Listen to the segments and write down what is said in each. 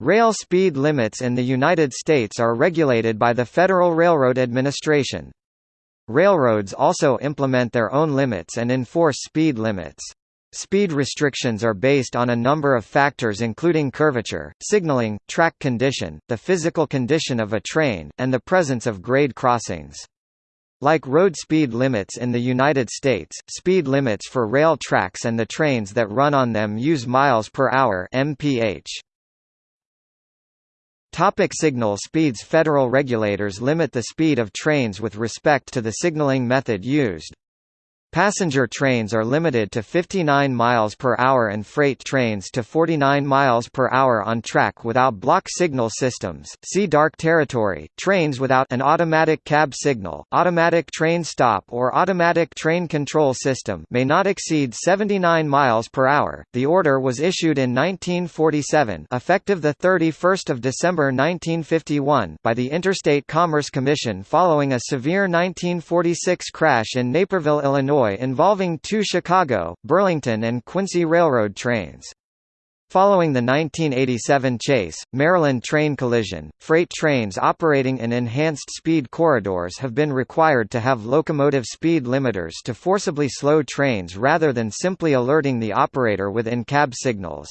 Rail speed limits in the United States are regulated by the Federal Railroad Administration. Railroads also implement their own limits and enforce speed limits. Speed restrictions are based on a number of factors including curvature, signaling, track condition, the physical condition of a train, and the presence of grade crossings. Like road speed limits in the United States, speed limits for rail tracks and the trains that run on them use miles per hour mph. Topic signal speeds Federal regulators limit the speed of trains with respect to the signaling method used. Passenger trains are limited to 59 miles per hour and freight trains to 49 miles per hour on track without block signal systems. See dark territory. Trains without an automatic cab signal, automatic train stop or automatic train control system may not exceed 79 miles per hour. The order was issued in 1947, effective the 31st of December 1951, by the Interstate Commerce Commission following a severe 1946 crash in Naperville, Illinois Illinois involving two Chicago, Burlington and Quincy Railroad trains. Following the 1987 Chase, Maryland train collision, freight trains operating in enhanced speed corridors have been required to have locomotive speed limiters to forcibly slow trains rather than simply alerting the operator with in-cab signals.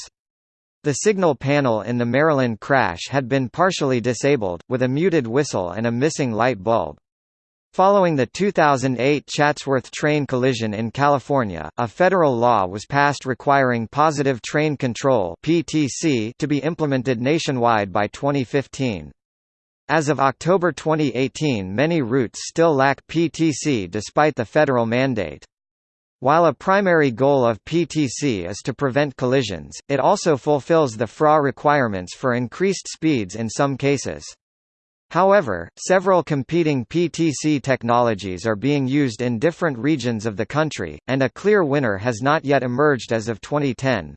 The signal panel in the Maryland crash had been partially disabled, with a muted whistle and a missing light bulb. Following the 2008 Chatsworth train collision in California, a federal law was passed requiring Positive Train Control (PTC) to be implemented nationwide by 2015. As of October 2018 many routes still lack PTC despite the federal mandate. While a primary goal of PTC is to prevent collisions, it also fulfills the FRA requirements for increased speeds in some cases. However, several competing PTC technologies are being used in different regions of the country, and a clear winner has not yet emerged as of 2010.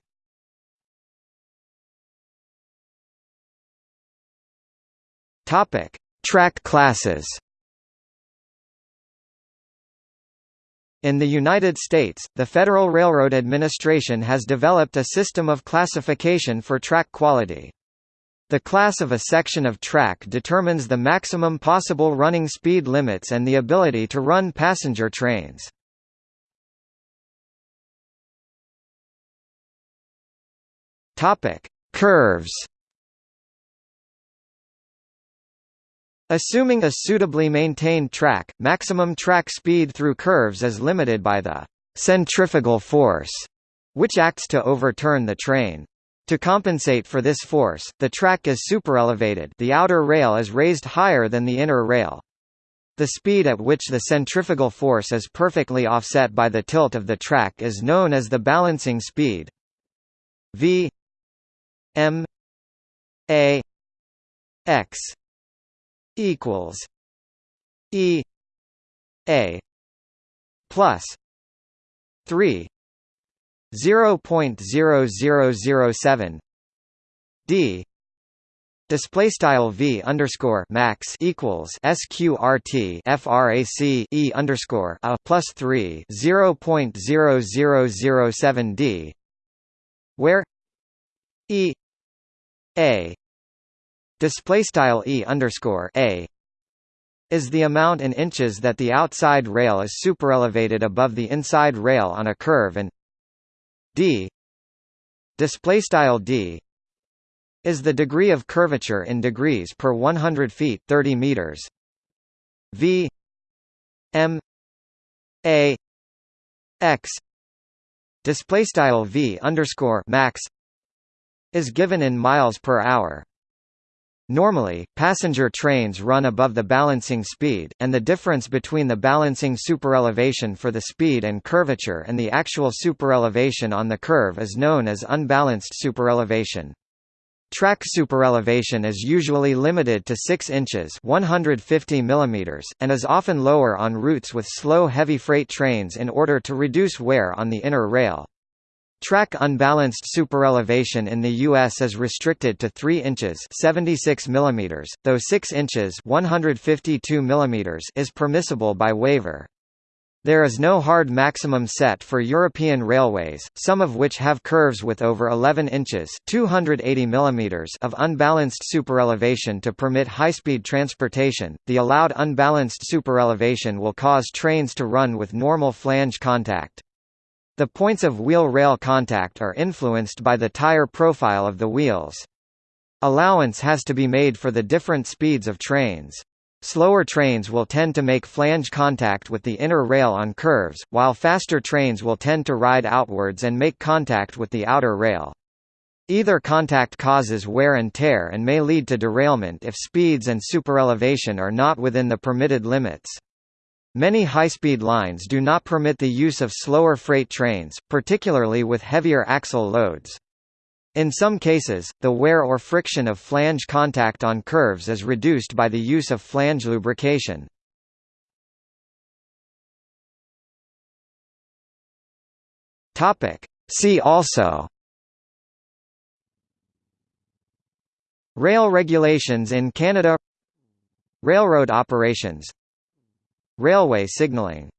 Topic: Track classes. In the United States, the Federal Railroad Administration has developed a system of classification for track quality. The class of a section of track determines the maximum possible running speed limits and the ability to run passenger trains. Topic: Curves. Assuming a suitably maintained track, maximum track speed through curves is limited by the centrifugal force, which acts to overturn the train. To compensate for this force, the track is superelevated the outer rail is raised higher than the inner rail. The speed at which the centrifugal force is perfectly offset by the tilt of the track is known as the balancing speed v m a x equals e a plus 3 0.0007 d display style v underscore max equals sqrt frac e underscore a plus 3 0.0007 d where e a display style e underscore a is the amount in inches that the outside rail is superelevated above the inside rail on a curve and d. Display style d is the degree of curvature in degrees per 100 feet 30 meters. V m a x display style v underscore max is given in miles per hour Normally, passenger trains run above the balancing speed, and the difference between the balancing superelevation for the speed and curvature and the actual superelevation on the curve is known as unbalanced superelevation. Track superelevation is usually limited to 6 inches 150 mm, and is often lower on routes with slow heavy freight trains in order to reduce wear on the inner rail. Track unbalanced superelevation in the U.S. is restricted to 3 inches 76 mm, though 6 inches 152 mm is permissible by waiver. There is no hard maximum set for European railways, some of which have curves with over 11 inches 280 mm of unbalanced superelevation to permit high-speed transportation. The allowed unbalanced superelevation will cause trains to run with normal flange contact. The points of wheel-rail contact are influenced by the tire profile of the wheels. Allowance has to be made for the different speeds of trains. Slower trains will tend to make flange contact with the inner rail on curves, while faster trains will tend to ride outwards and make contact with the outer rail. Either contact causes wear and tear and may lead to derailment if speeds and superelevation are not within the permitted limits. Many high-speed lines do not permit the use of slower freight trains, particularly with heavier axle loads. In some cases, the wear or friction of flange contact on curves is reduced by the use of flange lubrication. See also Rail regulations in Canada Railroad operations Railway signaling